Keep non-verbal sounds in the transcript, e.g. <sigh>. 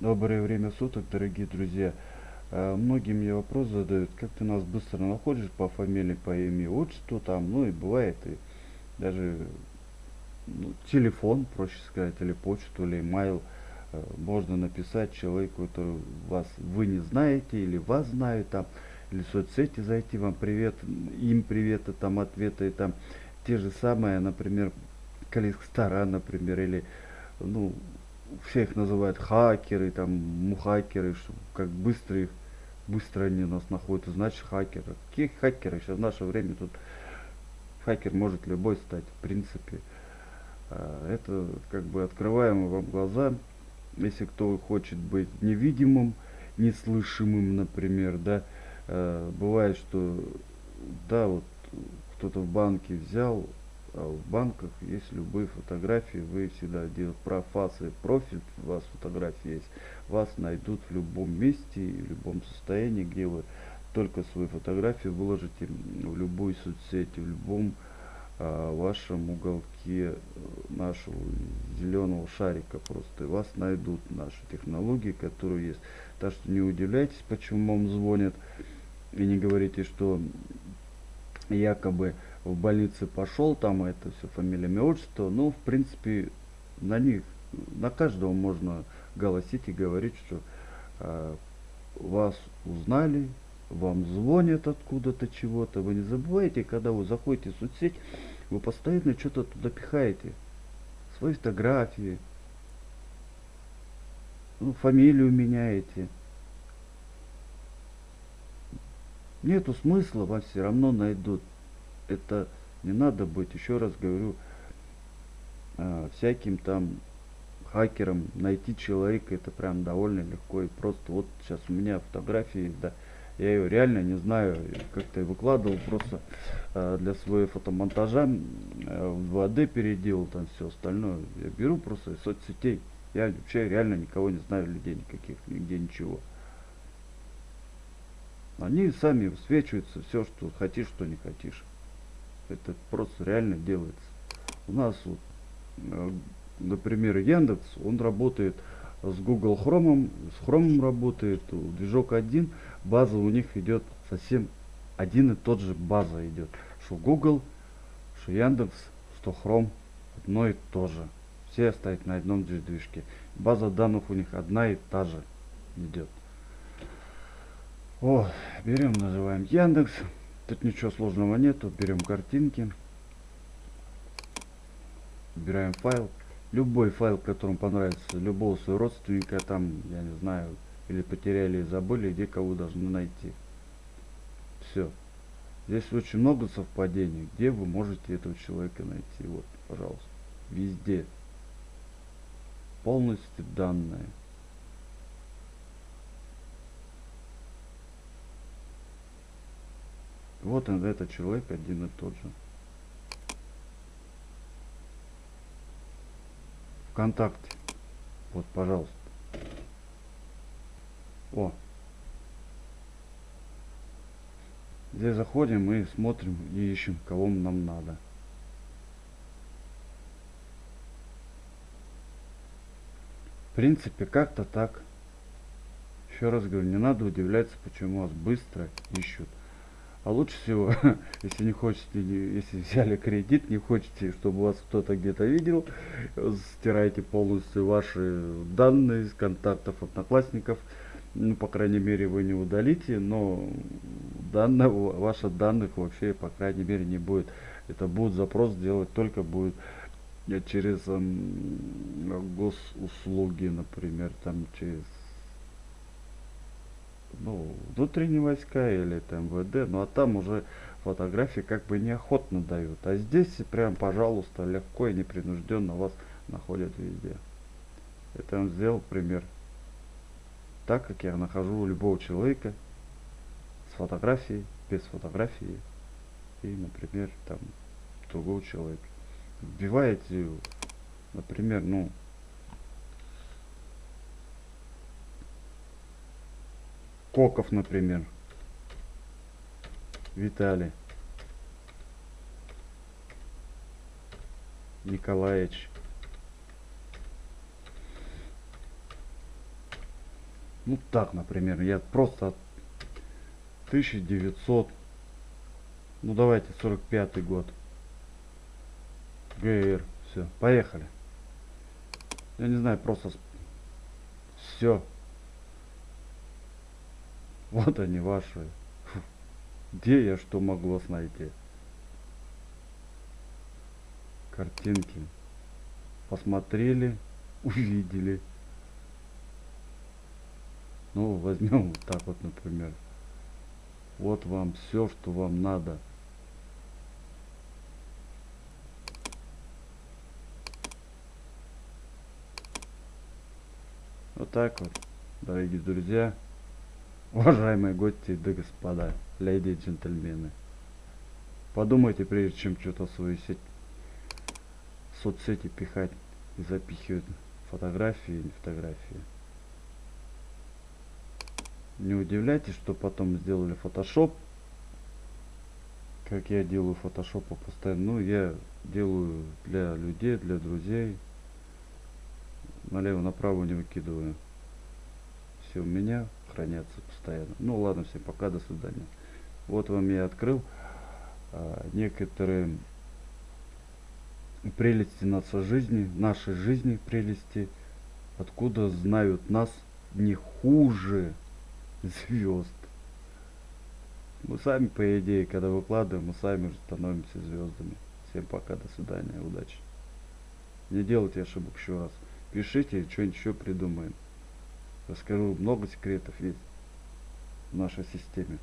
Доброе время суток, дорогие друзья. Э, Многие мне вопрос задают, как ты нас быстро находишь по фамилии, по имени, отчеству там, ну и бывает и даже ну, телефон, проще сказать, или почту, или имейл э, можно написать человеку, который вас вы не знаете или вас знают там, или в соцсети зайти, вам привет, им приветы, там ответы, и там те же самые, например, Каликстара, например, или ну, все их называют хакеры, там, мухакеры, что как быстро их, быстро они нас находят, значит хакеры. Какие хакеры? Сейчас в наше время тут хакер может любой стать, в принципе. А, Это как бы открываем вам глаза, если кто хочет быть невидимым, неслышимым, например, да, э, бывает, что, да, вот кто-то в банке взял а в банках есть любые фотографии, вы всегда делаете про фасы профиль, у вас фотографии есть, вас найдут в любом месте в любом состоянии, где вы только свои фотографии выложите в любую соцсеть, в любом а, вашем уголке э, нашего зеленого шарика просто. И вас найдут наши технологии, которые есть. Так что не удивляйтесь, почему вам звонят. И не говорите, что якобы в больнице пошел, там это все фамилия, имя, отчество. Ну, в принципе, на них, на каждого можно голосить и говорить, что э, вас узнали, вам звонят откуда-то чего-то. Вы не забывайте, когда вы заходите в соцсеть, вы постоянно что-то туда пихаете. Свои фотографии, ну, фамилию меняете. Нету смысла, вас все равно найдут это не надо быть, еще раз говорю, э, всяким там хакером найти человека, это прям довольно легко и просто. Вот сейчас у меня фотографии, да, я ее реально не знаю, как-то выкладывал просто э, для своего фотомонтажа, э, в 2D переделал там все остальное. Я беру просто из соцсетей. Я вообще реально никого не знаю, людей никаких, нигде ничего. Они сами высвечиваются, все, что хотишь, что не хочешь. Это просто реально делается. У нас вот, э, например, Яндекс, он работает с Google Chrome, с Chrome работает, движок один, база у них идет совсем один и тот же база идет. Что Google, что Яндекс, что Chrome, одно и то же. Все стоят на одном движке. База данных у них одна и та же идет. О, берем, называем Яндекс. Тут ничего сложного нету. Берем картинки. Выбираем файл. Любой файл, которым понравится, любого своего родственника, там, я не знаю, или потеряли, забыли, где кого должны найти. Все. Здесь очень много совпадений, где вы можете этого человека найти. Вот, пожалуйста. Везде. Полностью данные. Вот он, этот человек один и тот же. ВКонтакте. Вот, пожалуйста. О. Здесь заходим и смотрим и ищем, кого нам надо. В принципе, как-то так. Еще раз говорю, не надо удивляться, почему вас быстро ищут. А лучше всего, <laughs> если не хотите, если взяли кредит, не хотите, чтобы вас кто-то где-то видел, стирайте полностью ваши данные из контактов одноклассников. Ну, по крайней мере, вы не удалите, но данного, ваших данных вообще, по крайней мере, не будет. Это будет запрос делать только будет через эм, госуслуги, например, там через ну, внутренние войска или там МВД, ну а там уже фотографии как бы неохотно дают. А здесь прям, пожалуйста, легко и непринужденно вас находят везде. Это он сделал пример. Так как я нахожу любого человека с фотографией, без фотографии и, например, там другого человека. Вбиваете, например, ну, Коков, например. Виталий. Николаевич. Ну так, например, я просто 1900, ну давайте 45 год. ГР, все, поехали. Я не знаю, просто все. <laughs> Вот они ваши. Где я что вас найти? Картинки. Посмотрели, <laughs> увидели. Ну, возьмем вот так вот, например. Вот вам все, что вам надо. Вот так вот, дорогие друзья, уважаемые гости да господа, леди и джентльмены. Подумайте, прежде чем что-то в сеть, соцсети пихать и запихивать фотографии или фотографии. Не удивляйтесь, что потом сделали фотошоп. Как я делаю фотошопы постоянно. Ну, я делаю для людей, для друзей. Налево, направо не выкидываю. Все у меня хранятся постоянно. Ну ладно, всем пока, до свидания. Вот вам я открыл а, некоторые прелести нашей жизни, нашей жизни прелести, откуда знают нас не хуже звезд. Мы сами, по идее, когда выкладываем, мы сами же становимся звездами. Всем пока, до свидания, удачи. Не делайте ошибок еще раз. Пишите, что-нибудь еще придумаем. Расскажу, много секретов есть в нашей системе.